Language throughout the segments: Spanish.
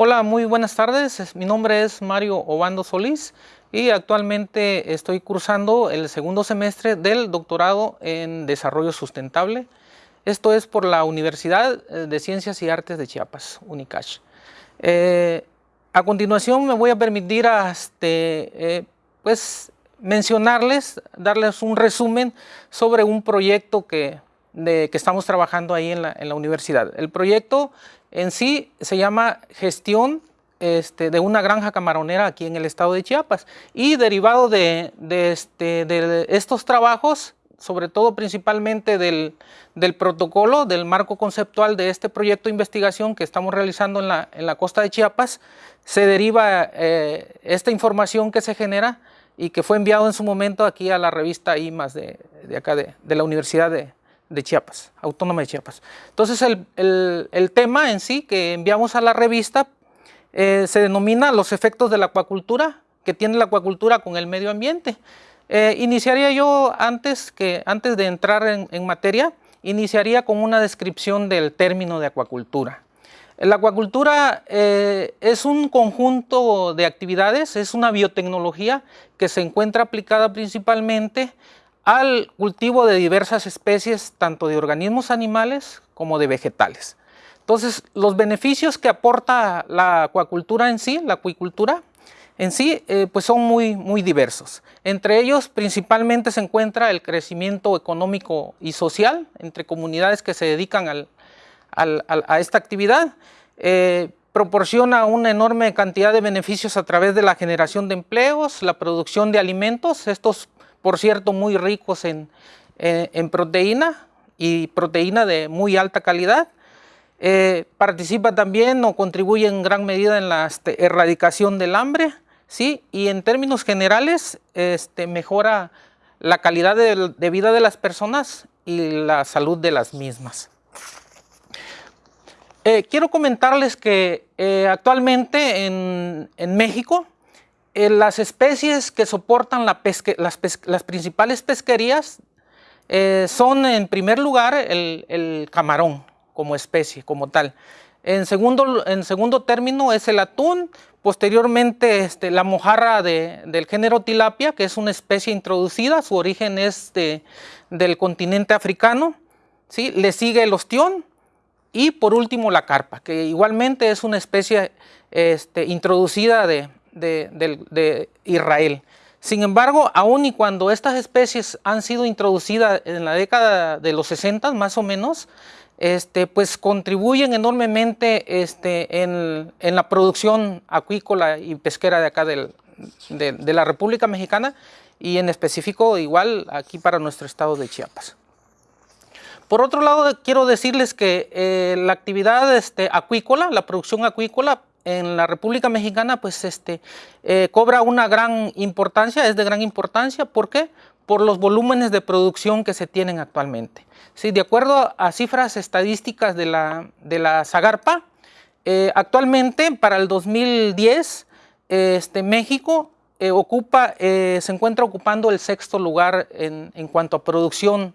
Hola, muy buenas tardes. Mi nombre es Mario Obando Solís y actualmente estoy cursando el segundo semestre del doctorado en Desarrollo Sustentable. Esto es por la Universidad de Ciencias y Artes de Chiapas, UNICACH. Eh, a continuación me voy a permitir este, eh, pues, mencionarles, darles un resumen sobre un proyecto que, que estamos trabajando ahí en la, universidad. El proyecto en sí se llama gestión este, de una granja camaronera aquí en el estado de Chiapas y derivado de, este, de estos trabajos, sobre todo principalmente del, protocolo, del marco conceptual de este proyecto de investigación que estamos realizando en la, costa de Chiapas, se deriva eh, esta información que se genera y que fue enviado en su momento aquí a la revista de, de acá de, de la Universidad de, de Chiapas, Autónoma de Chiapas. Entonces el, tema en sí que enviamos a la revista eh, se denomina los efectos de la acuacultura que tiene la acuacultura con el medio ambiente. Eh, iniciaría yo antes, que, antes de entrar en, materia, iniciaría con una descripción del término de acuacultura. La acuacultura eh, es un conjunto de actividades, es una biotecnología que se encuentra aplicada principalmente al cultivo de diversas especies, tanto de organismos animales como de vegetales. Entonces, los beneficios que aporta la acuacultura en sí, la acuicultura en sí, eh, pues son muy, muy diversos. Entre ellos, principalmente se encuentra el crecimiento económico y social entre comunidades que se dedican a esta actividad. Eh, proporciona una enorme cantidad de beneficios a través de la generación de empleos, la producción de alimentos. Estos por cierto muy ricos en, proteína y proteína de muy alta calidad. Eh, participa también o contribuye en gran medida en la este, erradicación del hambre, ¿sí? y en términos generales este, mejora la calidad de, vida de las personas y la salud de las mismas. Eh, quiero comentarles que eh, actualmente en, en México las especies que soportan las, principales pesquerías eh, son en primer lugar el, camarón como especie, como tal. En segundo, en segundo término es el atún, posteriormente este, la mojarra del género tilapia, que es una especie introducida, su origen es del continente africano, ¿sí? le sigue el ostión y por último la carpa, que igualmente es una especie este, introducida de, de, Israel. Sin embargo, aun y cuando estas especies han sido introducidas en la década de los 60 más o menos, este, pues contribuyen enormemente este, en, la producción acuícola y pesquera de acá de, la República Mexicana y en específico igual aquí para nuestro estado de Chiapas. Por otro lado, quiero decirles que eh, la actividad este, acuícola, la producción acuícola, en la República Mexicana pues este, eh, cobra una gran importancia, es de gran importancia, ¿por qué? Por los volúmenes de producción que se tienen actualmente. Sí, de acuerdo a cifras estadísticas de la, de la Zagarpa, eh, actualmente para el 2010 este, México eh, ocupa, se encuentra ocupando el sexto lugar en, en cuanto a producción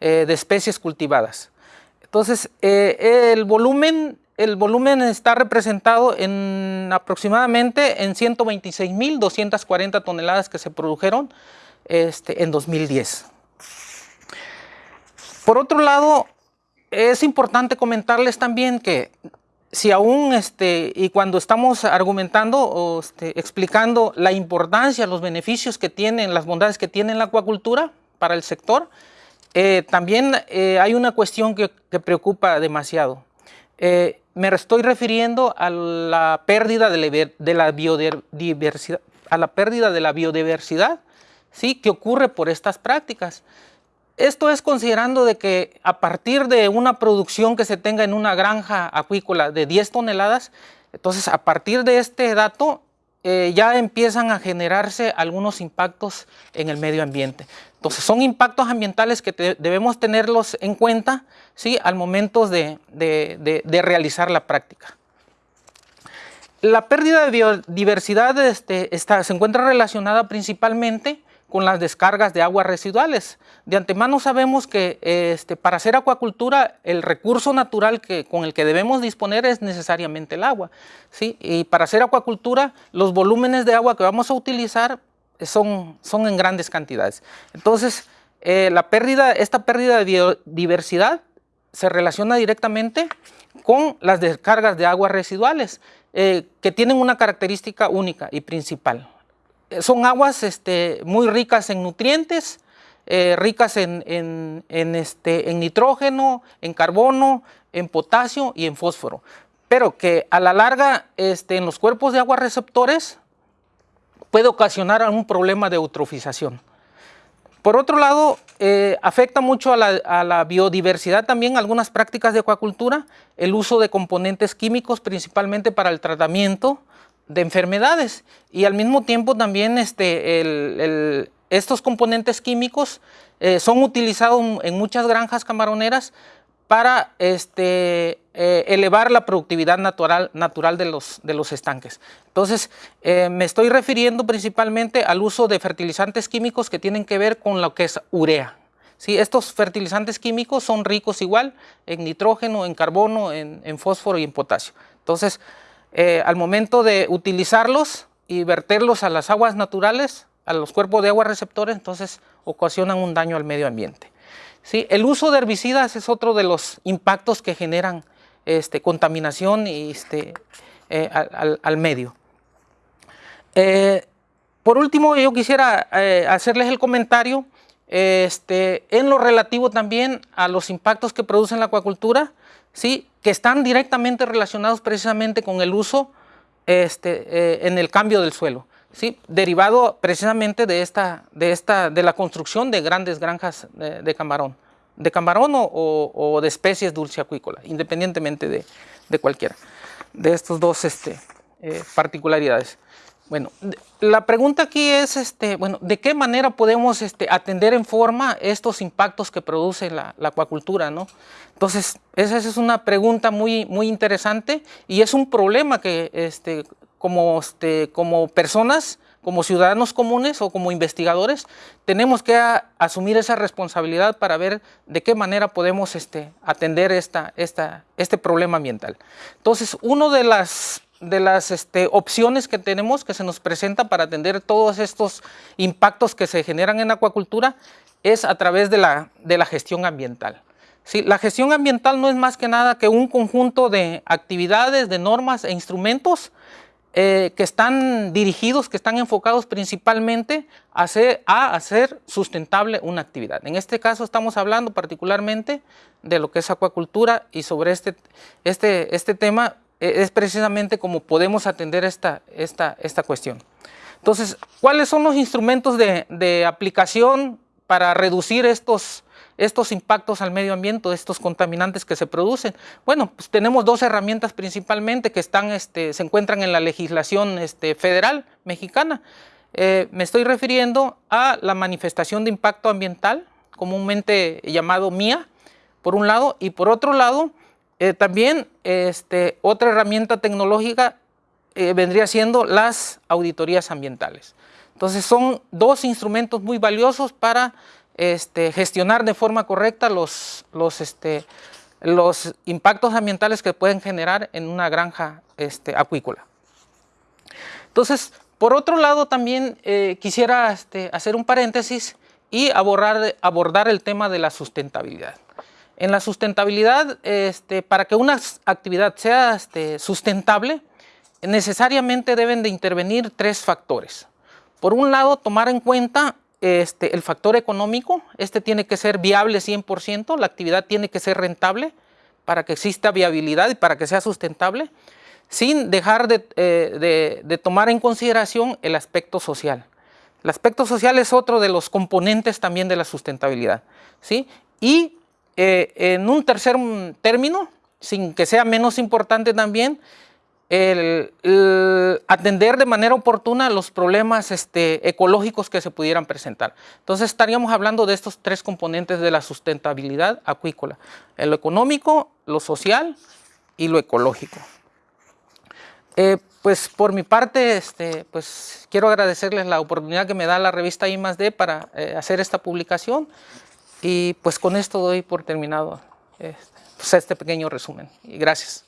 de especies cultivadas. Entonces, el volumen el volumen está representado en aproximadamente en 126.240 toneladas que se produjeron este, en 2010. Por otro lado, es importante comentarles también que si aún, este, y cuando estamos argumentando o este, explicando la importancia, los beneficios que tienen, las bondades que tiene la acuacultura para el sector, eh, también eh, hay una cuestión que, preocupa demasiado. Eh, me estoy refiriendo a la pérdida de la, biodiversidad, a la pérdida de la biodiversidad, ¿sí? que ocurre por estas prácticas. Esto es considerando de que a partir de una producción que se tenga en una granja acuícola de 10 toneladas, entonces a partir de este dato eh, ya empiezan a generarse algunos impactos en el medio ambiente. Entonces son impactos ambientales que debemos tenerlos en cuenta ¿sí? al momento de, realizar la práctica. La pérdida de biodiversidad este, se encuentra relacionada principalmente con las descargas de aguas residuales. De antemano sabemos que este, para hacer acuacultura el recurso natural que, con el que debemos disponer es necesariamente el agua. ¿sí? Y para hacer acuacultura los volúmenes de agua que vamos a utilizar son, son en grandes cantidades. Entonces, eh, la pérdida, esta pérdida de biodiversidad se relaciona directamente con las descargas de aguas residuales, eh, que tienen una característica única y principal son aguas este, muy ricas en nutrientes, eh, ricas en, este, en nitrógeno, en carbono, en potasio y en fósforo, pero que a la larga este, en los cuerpos de agua receptores puede ocasionar un problema de eutrofización. Por otro lado, eh, afecta mucho a la, a la, biodiversidad también algunas prácticas de acuacultura, el uso de componentes químicos principalmente para el tratamiento de enfermedades y al mismo tiempo también este, estos componentes químicos eh, son utilizados en muchas granjas camaroneras para este, eh, elevar la productividad natural, natural de, los, de los estanques. Entonces, eh, me estoy refiriendo principalmente al uso de fertilizantes químicos que tienen que ver con lo que es urea. ¿Sí? Estos fertilizantes químicos son ricos igual en nitrógeno, en carbono, en, en fósforo y en potasio. Entonces, eh, al momento de utilizarlos y verterlos a las aguas naturales, a los cuerpos de agua receptores, entonces ocasionan un daño al medio ambiente. ¿Sí? El uso de herbicidas es otro de los impactos que generan este, contaminación y, este, eh, al, medio. Eh, por último, yo quisiera hacerles el comentario este, en lo relativo también a los impactos que produce la acuacultura, ¿sí? que están directamente relacionados precisamente con el uso este, eh, en el cambio del suelo, ¿sí? derivado precisamente de, esta, de, esta, de la construcción de grandes granjas de, camarón, de camarón o, de especies dulceacuícolas, independientemente de, de, cualquiera de estos dos este, eh, particularidades. Bueno, la pregunta aquí es, este, bueno, ¿de qué manera podemos este, atender en forma estos impactos que produce la, acuacultura? ¿no? Entonces, esa es una pregunta muy, muy interesante y es un problema que este, como, este, como personas, como ciudadanos comunes o como investigadores, tenemos que asumir esa responsabilidad para ver de qué manera podemos este, atender esta, esta, este problema ambiental. Entonces, uno de las de las este, opciones que tenemos que se nos presenta para atender todos estos impactos que se generan en acuacultura es a través de la, de la gestión ambiental. Sí, la gestión ambiental no es más que nada que un conjunto de actividades, de normas e instrumentos eh, que están dirigidos, que están enfocados principalmente a hacer, a hacer sustentable una actividad. En este caso estamos hablando particularmente de lo que es acuacultura y sobre este, este, este tema es precisamente como podemos atender esta, esta, esta cuestión. Entonces, ¿cuáles son los instrumentos de, aplicación para reducir estos, estos impactos al medio ambiente, estos contaminantes que se producen? Bueno, pues tenemos dos herramientas principalmente que están, este, se encuentran en la legislación este, federal mexicana. Eh, me estoy refiriendo a la manifestación de impacto ambiental, comúnmente llamado MIA, por un lado, y por otro lado, eh, también este, otra herramienta tecnológica eh, vendría siendo las auditorías ambientales. Entonces son dos instrumentos muy valiosos para este, gestionar de forma correcta los, este, los impactos ambientales que pueden generar en una granja acuícola. Entonces, por otro lado también eh, quisiera hacer un paréntesis y abordar el tema de la sustentabilidad. En la sustentabilidad, este, para que una actividad sea este, sustentable, necesariamente deben de intervenir tres factores. Por un lado, tomar en cuenta este, el factor económico, este tiene que ser viable 100%, la actividad tiene que ser rentable para que exista viabilidad y para que sea sustentable, sin dejar de, eh, de tomar en consideración el aspecto social. El aspecto social es otro de los componentes también de la sustentabilidad. ¿sí? Y eh, en un tercer término, sin que sea menos importante también, atender de manera oportuna los problemas este, ecológicos que se pudieran presentar. Entonces estaríamos hablando de estos tres componentes de la sustentabilidad acuícola, lo económico, lo social y lo ecológico. Eh, pues por mi parte, este, pues quiero agradecerles la oportunidad que me da la revista I para eh, hacer esta publicación y pues con esto doy por terminado este, pues, este pequeño resumen. Y gracias.